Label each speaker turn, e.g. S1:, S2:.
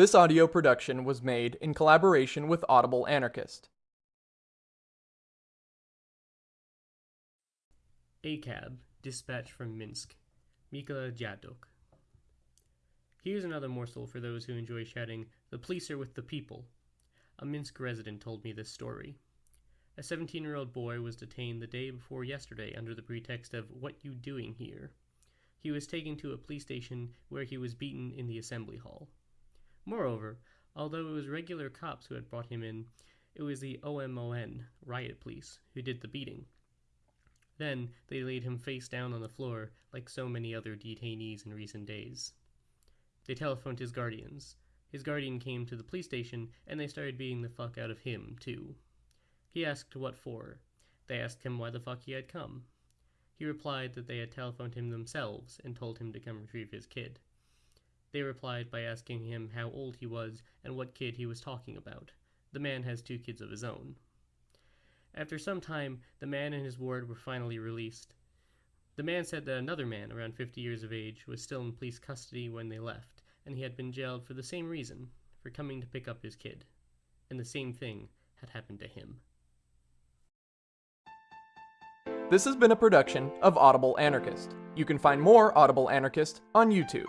S1: This audio production was made in collaboration with Audible Anarchist.
S2: A cab, dispatch from Minsk. Mikola Dziadok. Here's another morsel for those who enjoy shouting, The police are with the people. A Minsk resident told me this story. A 17 year old boy was detained the day before yesterday under the pretext of What You Doing Here? He was taken to a police station where he was beaten in the assembly hall. Moreover, although it was regular cops who had brought him in, it was the OMON, riot police, who did the beating. Then they laid him face down on the floor, like so many other detainees in recent days. They telephoned his guardians. His guardian came to the police station, and they started beating the fuck out of him, too. He asked what for. They asked him why the fuck he had come. He replied that they had telephoned him themselves and told him to come retrieve his kid. They replied by asking him how old he was and what kid he was talking about. The man has two kids of his own. After some time, the man and his ward were finally released. The man said that another man, around 50 years of age, was still in police custody when they left, and he had been jailed for the same reason for coming to pick up his kid. And the same thing had happened to him.
S1: This has been a production of Audible Anarchist. You can find more Audible Anarchist on YouTube.